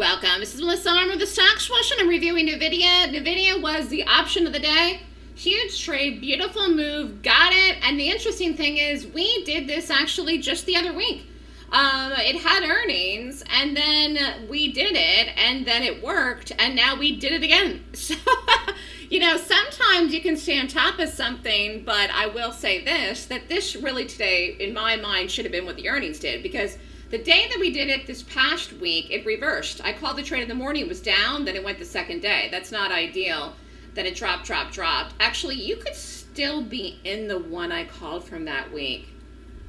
welcome. This is Melissa Armo of the Stock Swoosh, and I'm reviewing NVIDIA. NVIDIA was the option of the day. Huge trade, beautiful move, got it. And the interesting thing is we did this actually just the other week. Um, it had earnings, and then we did it, and then it worked, and now we did it again. So, you know, sometimes you can stay on top of something, but I will say this, that this really today, in my mind, should have been what the earnings did, because the day that we did it this past week, it reversed. I called the trade in the morning, it was down, then it went the second day. That's not ideal. Then it dropped, dropped, dropped. Actually, you could still be in the one I called from that week.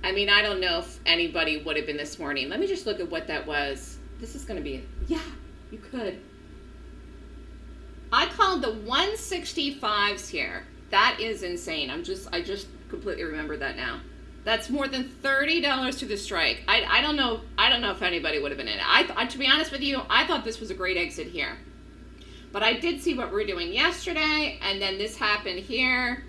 I mean, I don't know if anybody would have been this morning. Let me just look at what that was. This is going to be, yeah, you could. I called the 165s here. That is insane. I'm just, I just completely remember that now. That's more than $30 to the strike. I, I don't know, I don't know if anybody would have been in it. I, I, to be honest with you, I thought this was a great exit here. But I did see what we are doing yesterday, and then this happened here.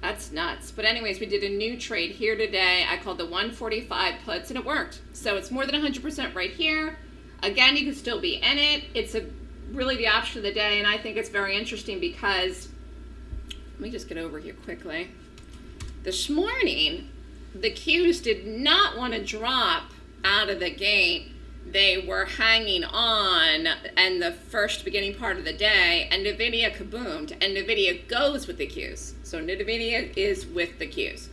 That's nuts. But anyways, we did a new trade here today. I called the 145 puts, and it worked. So it's more than 100% right here. Again, you can still be in it. It's a really the option of the day, and I think it's very interesting because, let me just get over here quickly. This morning, the Qs did not want to drop out of the gate. They were hanging on and the first beginning part of the day, and NVIDIA kaboomed, and NVIDIA goes with the Qs. So NVIDIA is with the Qs.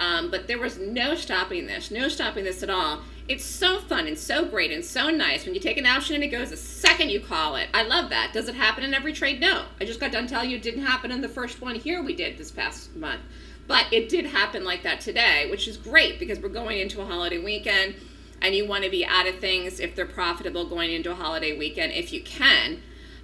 Um, but there was no stopping this, no stopping this at all. It's so fun and so great and so nice when you take an option and it goes the second you call it. I love that. Does it happen in every trade? No. I just got done telling you it didn't happen in the first one here we did this past month. But it did happen like that today, which is great because we're going into a holiday weekend and you want to be out of things if they're profitable going into a holiday weekend if you can.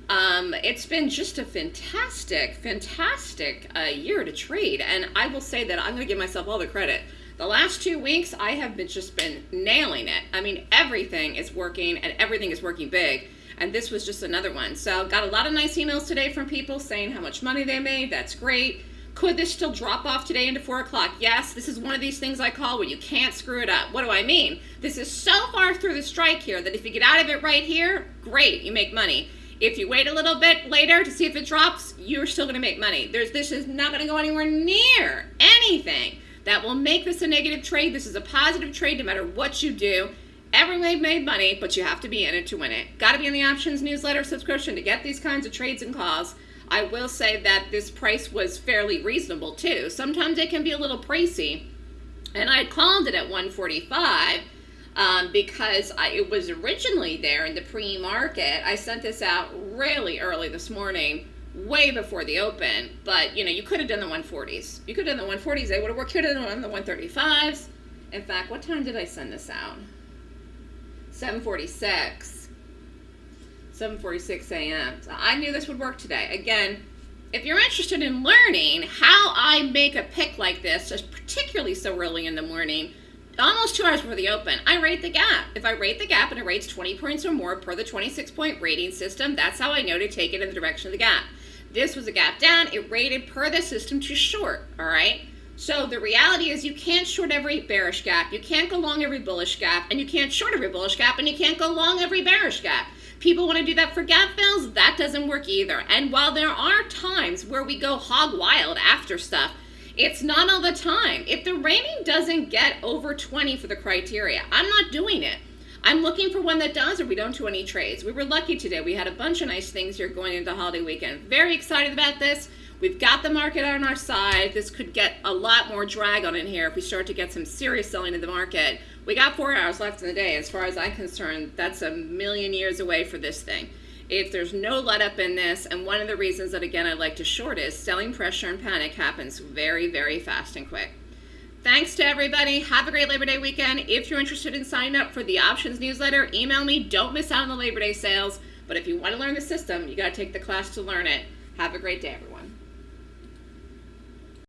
Um, it's been just a fantastic, fantastic uh, year to trade. And I will say that I'm going to give myself all the credit. The last two weeks, I have been just been nailing it. I mean, everything is working and everything is working big. And this was just another one. So got a lot of nice emails today from people saying how much money they made. That's great. Could this still drop off today into 4 o'clock? Yes, this is one of these things I call where you can't screw it up. What do I mean? This is so far through the strike here that if you get out of it right here, great, you make money. If you wait a little bit later to see if it drops, you're still going to make money. There's, this is not going to go anywhere near anything that will make this a negative trade. This is a positive trade no matter what you do. Everyone made money, but you have to be in it to win it. Got to be in the options newsletter subscription to get these kinds of trades and calls. I will say that this price was fairly reasonable too. Sometimes it can be a little pricey. And I called it at 145 um, because I, it was originally there in the pre-market. I sent this out really early this morning, way before the open. But, you know, you could have done the 140s. You could have done the 140s. They would have worked. Could have done the 135s. In fact, what time did I send this out? 746. 7.46 a.m. So I knew this would work today. Again, if you're interested in learning how I make a pick like this, just particularly so early in the morning, almost two hours before the open, I rate the gap. If I rate the gap and it rates 20 points or more per the 26 point rating system, that's how I know to take it in the direction of the gap. This was a gap down. It rated per the system to short, all right? So the reality is you can't short every bearish gap, you can't go long every bullish gap, and you can't short every bullish gap, and you can't go long every bearish gap. People want to do that for gap fills. That doesn't work either. And while there are times where we go hog wild after stuff, it's not all the time. If the rating doesn't get over 20 for the criteria, I'm not doing it. I'm looking for one that does or we don't do any trades. We were lucky today. We had a bunch of nice things here going into holiday weekend. Very excited about this. We've got the market on our side. This could get a lot more drag on in here if we start to get some serious selling in the market. We got four hours left in the day. As far as I'm concerned, that's a million years away for this thing. If there's no let up in this, and one of the reasons that, again, I like to short is selling pressure and panic happens very, very fast and quick. Thanks to everybody. Have a great Labor Day weekend. If you're interested in signing up for the options newsletter, email me. Don't miss out on the Labor Day sales. But if you want to learn the system, you got to take the class to learn it. Have a great day, everyone.